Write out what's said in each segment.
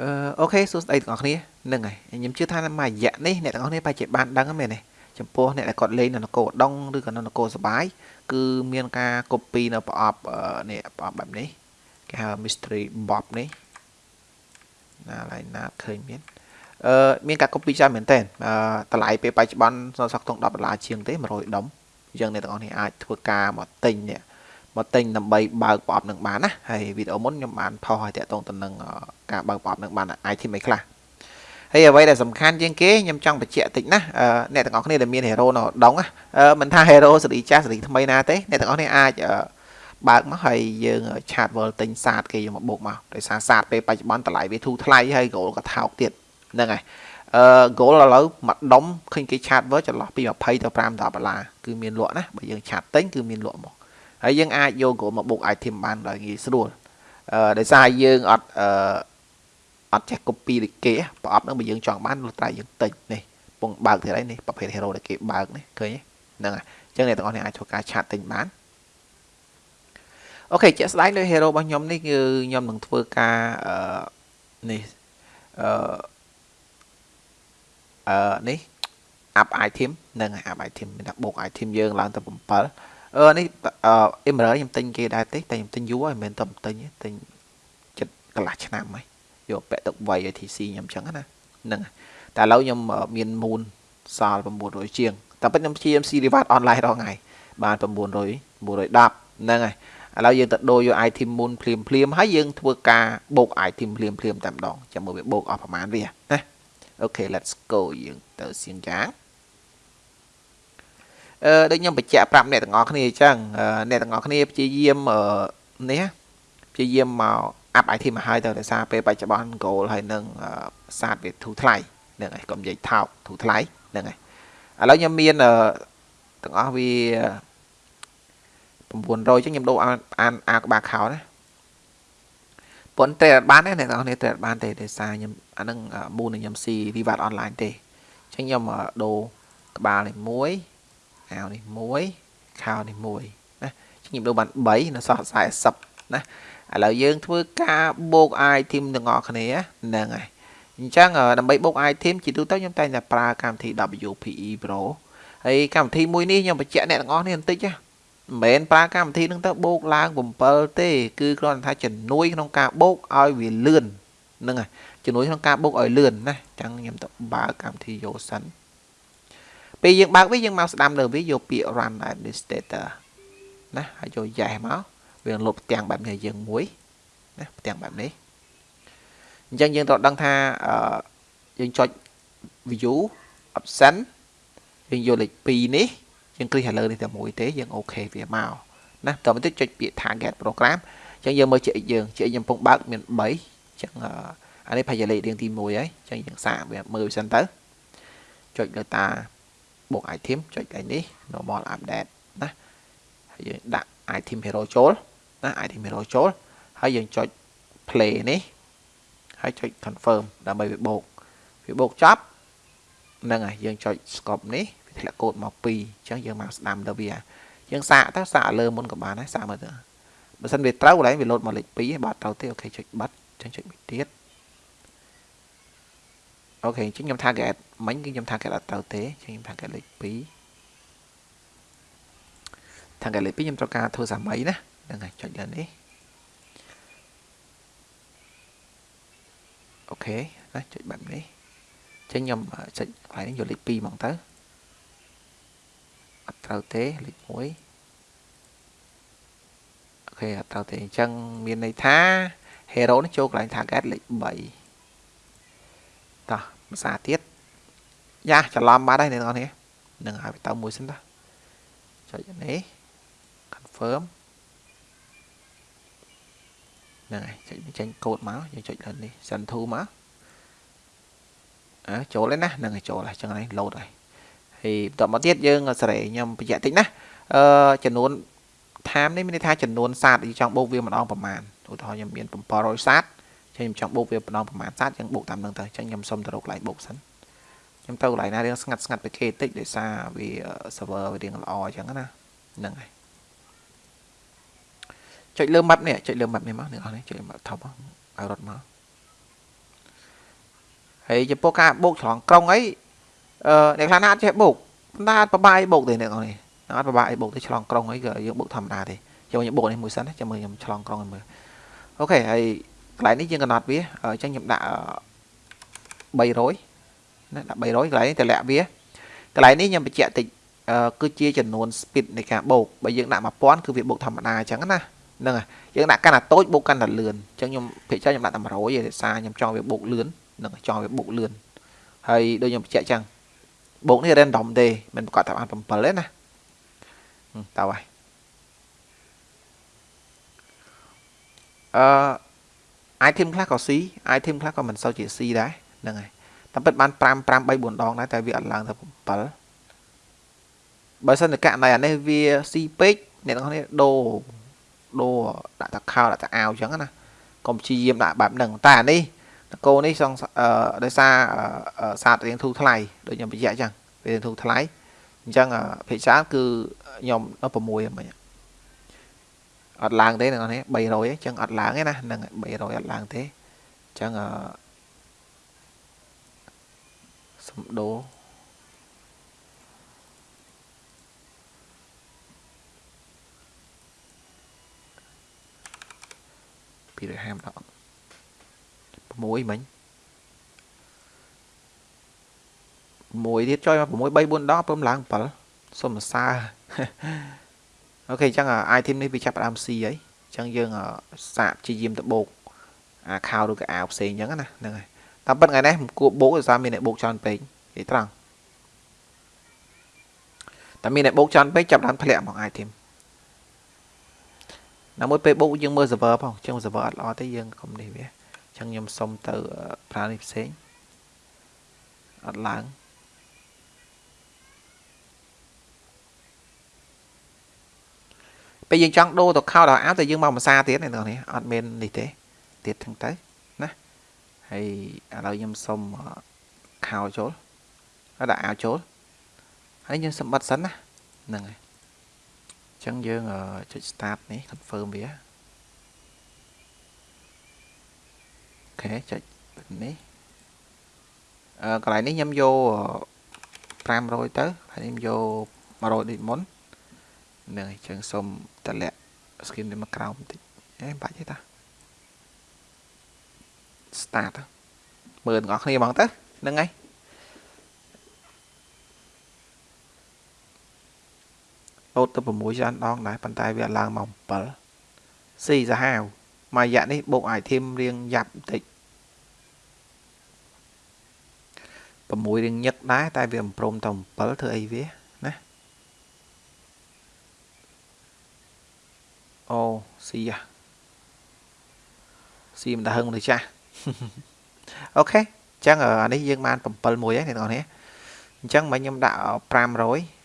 អឺអូខេសួស្តីទាំងអស់គ្នាហ្នឹងហើយខ្ញុំជឿថាមួយរយៈនេះអ្នកទាំងអស់គ្នាប្រហែលជាបានដឹងហ្នឹងមែនទេចំពោះអ្នកដែលគាត់លេងនៅនគរឧដុង្គឬក៏នៅនគរសបាយគឺមានការ copy នៅប្រអប់នេះប្រអប់បែបនេះគេហៅ mystery bob នេះណាឡើយណាឃើញមានអឺមានការ copy ច្រើនមែនតើតម្លៃពេលបច្ចុប្បន្នសក់ទង10ដុល្លារជាងទេ100ដុំយើងអ្នកទាំងអស់គ្នាអាចធ្វើការមកទិញនេះមកទិញដើម្បីបើកប្រអប់នឹងបានណាហើយវីដេអូមុនខ្ញុំបានផុសឲ្យតាក់ទងទៅនឹង ការបើកប្រអប់នឹងបាន item អីខ្លះហើយអ្វីដែលសំខាន់ជាងគេខ្ញុំចង់បញ្ជាក់តិចណាអ្នកទាំងអស់គ្នាដែលមាន hero នៅដងមិនថា hero សេរីចាស់សេរីថ្មីណាទេអ្នកទាំងអស់គ្នាអាចបើកមកហើយយើងឆាត world ទិញសាតគេយកមកបូកមកដោយសារសាតពេលបច្ចុប្បន្នតម្លៃវាធូរថ្លៃហើយ goal ក៏ថោកទៀតហ្នឹងហើយអឺ goal ឥឡូវមួយដុំឃើញគេឆាត world ចន្លោះពី20ទៅ5ដុល្លារគឺមានលក់ណាបើយើងឆាតទិញគឺមានលក់មកហើយយើងអាចយក goal មកបុក item បានដោយងាយស្រួលអឺដោយសារយើងអត់អឺ អត់ចេះ copy ដូចគេប្រអប់ហ្នឹងបើយើងចង់បានលុះត្រាយើងតិចនេះពងបើកទៀតហើយនេះប្រភេទ hero ដែលគេបើកនេះឃើញហ្នឹងហើយអញ្ចឹងអ្នកទាំងអស់គ្នាអាចធ្វើការឆាតទិញបានអូខេជាក់ស្ដែងលើ hero របស់ខ្ញុំនេះគឺខ្ញុំនឹងធ្វើការអឺនេះអឺអឺនេះ up item នឹង up item មានតែបូក item យើងឡើងទៅ7អឺនេះអឺ Emerald ខ្ញុំទិញគេដែរទេតែខ្ញុំទិញយូរហើយមិនមែនតែទិញទិញចិត្តកន្លះឆ្នាំហើយ យកពាក់ទឹកវៃ ITC ខ្ញុំចឹងណាហ្នឹងតែឥឡូវខ្ញុំមាន Moon សល់900ជាងតែពិតខ្ញុំព្យាយាមស៊ី reward online រាល់ថ្ងៃបាន900 910ហ្នឹងហើយឥឡូវយើងទៅដូរយក item moon ភ្លាមភ្លាមហើយយើងធ្វើការបូក item ភ្លាមភ្លាមតែម្ដងចាំមើលវាបូកអស់ប្រហែលវាណាអូខេ let's go យើងទៅសៀងយ៉ាងអឺដូចខ្ញុំបញ្ជាក់ប្រាប់អ្នកទាំងអស់គ្នាអញ្ចឹងអ្នកទាំងអស់គ្នាព្យាយាមនេះ ព្យាយាមមកអាប់ item មកហើយទៅដោយសារពេលបច្ចុប្បន្ន goal ហើយនឹងសាតវាធូរថ្លៃហ្នឹងហើយកុំនិយាយថោកធូរថ្លៃហ្នឹងហើយឥឡូវខ្ញុំមានទាំងអស់វា900ចឹងខ្ញុំដូរអានអាក្បាលខោណាប៉ុន្តែអត់បានទេអ្នកនរគ្នាត្រូវអត់បានទេដោយសារខ្ញុំអានឹងមូនខ្ញុំស៊ី reward online ទេចឹងខ្ញុំដូរក្បាលនេះមួយអាវនេះមួយខោនេះមួយណាខ្ញុំដូរបាន3នៅសល់40 ណាឥឡូវយើងធ្វើការបូក item ទាំងអស់គ្នាហ្នឹងហើយអញ្ចឹងដើម្បីបូក item ជាទូទៅខ្ញុំតែងតែប្រើកម្មវិធី WPE Pro ហើយកម្មវិធីមួយនេះខ្ញុំបញ្ជាក់អ្នកទាំងអស់នេះបន្តិចណាមិនមែនប្រើកម្មវិធីនឹងទៅបូកឡើង7ទេគឺគ្រាន់តែថាជំនួយក្នុងការបូកឲ្យវាលឿនហ្នឹងហើយជំនួយក្នុងការបូកឲ្យលឿនណាអញ្ចឹងខ្ញុំទៅបើកកម្មវិធីយកសិនពេលយើងបើកវាយើងមកស្ដាំលើវាយកពាក្យ run administrator ណាហើយយក yes មក វាលុបផ្ទាំងបែបនេះយើងមួយណាផ្ទាំងបែបនេះអញ្ចឹងយើងត្រូវដឹងថាយើងចុច view option យើងយកលេខ2នេះយើងគ្លីកលើនេះតែមួយទេយើងអូខេវាមកណាតទៅចុចពាក្យ target program អញ្ចឹងយើងមើលជា x យើងជា x ខ្ញុំកំពុងបើកមាន3អញ្ចឹងអានេះប្រហែលលេខរៀងទី1ហើយអញ្ចឹងយើងសាកវាមើលសិនទៅចុចលើតាបូក item ចុចកន្លែងនេះ normal update ណាហើយយើងដាក់ item hero ចូល ណា item hero ចូលហើយយើងចុច play នេះហើយចុច confirm ដើម្បីវាបូកវាបូកចប់ហ្នឹងហើយយើងចុច scope នេះវាធ្លាក់កូដមក2អញ្ចឹងយើងមកស្ដាំទៅវាយើងសាកទៅសាកលើមុនក៏បានដែរសាកមើលទៅបើសិនវាត្រូវកន្លែងវាលោតមកលេខ2បើត្រូវទេអូខេចុចបិទអញ្ចឹងចុចមួយទៀតអូខេអញ្ចឹងខ្ញុំ target មិញគឺខ្ញុំ target អត់ត្រូវទេអញ្ចឹងខ្ញុំ target លេខ2 target លេខ2ខ្ញុំត្រូវការធ្វើសាមីណា ហ្នឹងហើយចុចលើនេះអូខេណាចុចបែបនេះអញ្ចឹងខ្ញុំចុចកន្លែងនេះយកលេខ2ហ្មងទៅអត់ត្រូវទេលេខ1អូខេអត់ត្រូវទេអញ្ចឹងមានន័យថា hero នេះចូលកន្លែង target លេខ3តោះភាសាទៀតយ៉ាច្រឡំបាត់ហើយអ្នកនរនេះនឹងឲ្យទៅមួយសិនតោះចុចនេះ confirm ហ្នឹងហើយចុចចេញកូដមកយើងចុចលើនេះ send to មកអើចូលហើយណាហ្នឹងហើយចូលហើយចឹងនេះ load ហើយហើយបន្តមកទៀតយើងសេរីខ្ញុំបញ្ជាក់តិចណាអឺចំនួន time នេះមានន័យថាចំនួនសាតយើងចង់បូកវាម្ដងប្រមាណឧទាហរណ៍ខ្ញុំមាន700សាតចឹងខ្ញុំចង់បូកវាម្ដងប្រហែលសាតចឹងបូកតាមនឹងទៅចឹងខ្ញុំសុំទៅរកកន្លែងបូកសិនខ្ញុំទៅកន្លែងណារៀងស្ងាត់ស្ងាត់ពីគេតិចដោយសារវា server វារៀងល្អចឹងណាហ្នឹងហើយ ចុចលើ map នេះចុចលើ map នេះមកអ្នកនរនេះចុច map ថប់ឲ្យរត់មកហើយចំពោះការបូកឆ្លងក្រុងអីអឺអ្នកខ្លះណាអត់ចេះបូកណាអត់ប្របាយបូកទេអ្នកនរនេះអត់ប្របាយបូកទេឆ្លងក្រុងអីក៏យើងបូកធម្មតាទេចូលខ្ញុំបូកនេះមួយសិនណាចាំមើលខ្ញុំឆ្លងក្រុងឲ្យមើលអូខេហើយកន្លែងនេះយើងកំណត់វាអញ្ចឹងខ្ញុំដាក់300ណាដាក់300កន្លែងនេះតម្លាក់វាកន្លែងនេះខ្ញុំបញ្ជាក់តិចគឺជាចំនួន speed នៃការបូកបើយើងដាក់1000គឺវាបូកធម្មតាអញ្ចឹងណា ហ្នឹងហើយយើងដាក់កាន់តែតូចបូកកាន់តែលឿនអញ្ចឹងខ្ញុំភាគច្រើនខ្ញុំដាក់តែ100ឯងសារខ្ញុំចង់វាបូកលឿនហ្នឹងចង់វាបូកលឿនហើយដូចខ្ញុំបញ្ជាក់អញ្ចឹងបូកនេះ random ទេមិនប្រកាសថាបាន7ទេណាតើហើយអឺ item ខ្លះក៏ C item ខ្លះក៏មិនសូវជា C ដែរហ្នឹងហើយតែពិតបាន5 5 3 4ដងដែរតែវាអត់ឡើងទៅ7បើសិនតែករណីអានេះវា C ពេកអ្នកទាំងនេះដូរ ដូរដាក់តាខោដាក់តាអាវអញ្ចឹងណាកុំព្យាយាមដាក់បែបហ្នឹងតែអានេះតកោនេះសងដោយសារសាទរៀងធូរថ្លៃដូចខ្ញុំបញ្ជាក់អញ្ចឹងវារៀងធូរថ្លៃអញ្ចឹងភាគច្រើនគឺខ្ញុំនៅ6ហ្មងអត់ឡើងទេអ្នកនេះ300អញ្ចឹងអត់ឡើងទេណាហ្នឹង300អត់ឡើងទេអញ្ចឹងអឺសំដូ រពីរហាមដល់6មិញ6ទៀតចុយមក6 3 4ដងពើឡើង7សុំសរសើរអូខេអញ្ចឹង item នេះវាចាប់ផ្ដើម C ហើយអញ្ចឹងយើងសាកព្យាយាមទៅបូកអាខោឬក៏អាវផ្សេងអញ្ចឹងណាហ្នឹងហើយតាមពិតថ្ងៃនេះមិនគួរបូកដោយសារមានអ្នកបូកច្រើនពេកនិយាយត្រង់តែមានអ្នកបូកច្រើនពេកចាប់ដើមធ្លាក់មក item ណាមួយពេលបូកយើងមើល server ផងអញ្ចឹង server អត់ល្អទេយើងកុំនេះវាអញ្ចឹងខ្ញុំសុំទៅប្រើនេះផ្សេងអត់ឡើងពេលយើងចង់ដូរទៅខោដល់អាវតែយើងមកភាសាទៀតនេះនេះអត់មាននេះទេទៀតហ្នឹងទៅណាហើយឥឡូវខ្ញុំសុំខោចូលហើយដាក់អាវចូលហើយយើងសម្បត្តិសិនណាហ្នឹងហើយអញ្ចឹងយើងចុច start នេះ confirm វាអូខេចុចនេះអឺកន្លែងនេះខ្ញុំយក500ទៅហើយខ្ញុំយក100ដូចមុនហ្នឹងអញ្ចឹងសូមតម្លាក់ skin នេះមកក្រោមបន្តិចអេបាច់ទេតា start មើលទាំងអស់គ្នាហ្មងទៅហ្នឹងហើយ លោតទៅ6ច្រើនដងដែរប៉ុន្តែវាឡើងមក7ស៊ីសាហាវមួយរយៈនេះបូក item រៀងយ៉ាប់បន្តិច6រៀងញឹកដែរតែវាមិនព្រមទៅ7ធ្វើអីវាណាអូស៊ីអាស៊ីមិនដហឹងទៅចាស់អូខេអញ្ចឹងអានេះយើងបាន7មួយហើយអ្នកនរនេះអញ្ចឹងមកខ្ញុំដាក់500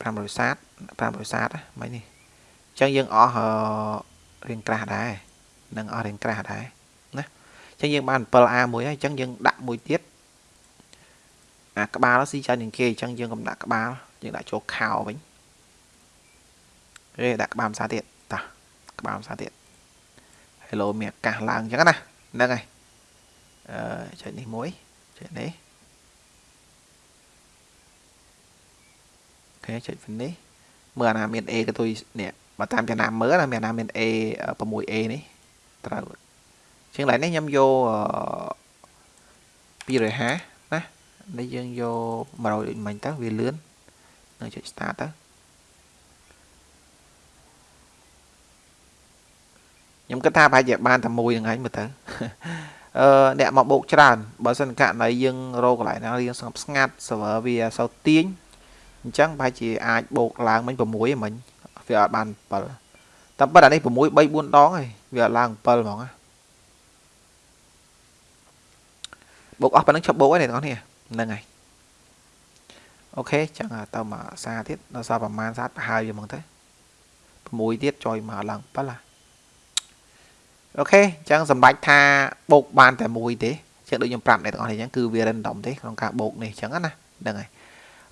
500សាត500សាតហ្នឹងនេះអញ្ចឹងយើងអស់រៀងក្រាស់ដែរនឹងអស់រៀងក្រាស់ដែរណាអញ្ចឹងយើងបាន 7A មួយហើយអញ្ចឹងយើងដាក់មួយទៀតអាក្បាលស៊ីច្រើនជាងគេអញ្ចឹងយើងកុំដាក់ក្បាលយើងដាក់ចូលខោវិញគេដាក់ក្បាលភាសាទៀតតោះក្បាលភាសាទៀត Hello មានអាកាសឡើងអញ្ចឹងណាហ្នឹងហើយអឺចុចនេះមួយចុចនេះ ខេចុច finish មើលអាណាមាន A ក៏ទុយនេះបើតាមចំណាំមើលណាមានអាណាមាន A 6A នេះត្រូវជាងឡើយនេះខ្ញុំយក250ណានេះយើងយក100ដូចមិញទៅវាលឿននៅចុច start ទៅខ្ញុំគិតថាប្រហែលជាបានតែមួយហ្នឹងឯងមើលទៅអឺអ្នកមកបោកច្រើនបើសិនករណីយើងរកកន្លែងណារៀងស្ងប់ស្ងាត់ server វាសូវទាញ អញ្ចឹងប្រហែលជាអាចបូកឡើងមិញ6ហ្នឹងមិញវាអត់បាន7តែប៉ុន្តែនេះ6 3 4ដងហើយវាអត់ឡើង7ហ្មងណាបូកអស់ប៉ុណ្្នឹងឈប់បូកហើយអ្នកនរនេះហ្នឹងហើយអូខេចឹងទៅមកសារទៀតដល់សារប្រហែលសាតប្រហើយវាហ្មងទៅ6ទៀតចុយមកឡើង7ឡាអូខេអញ្ចឹងសម្ដេចថាបូកបានតែមួយទេចឹងដូចខ្ញុំប្រាប់អ្នកទាំងអស់នេះអញ្ចឹងគឺវា random ទេក្នុងការបូកនេះអញ្ចឹងណាហ្នឹងហើយ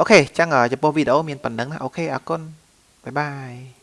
OK អញ្ចឹងចំពោះវីដេអូមានប៉ុណ្ណឹងណា OK អរគុណ bye bye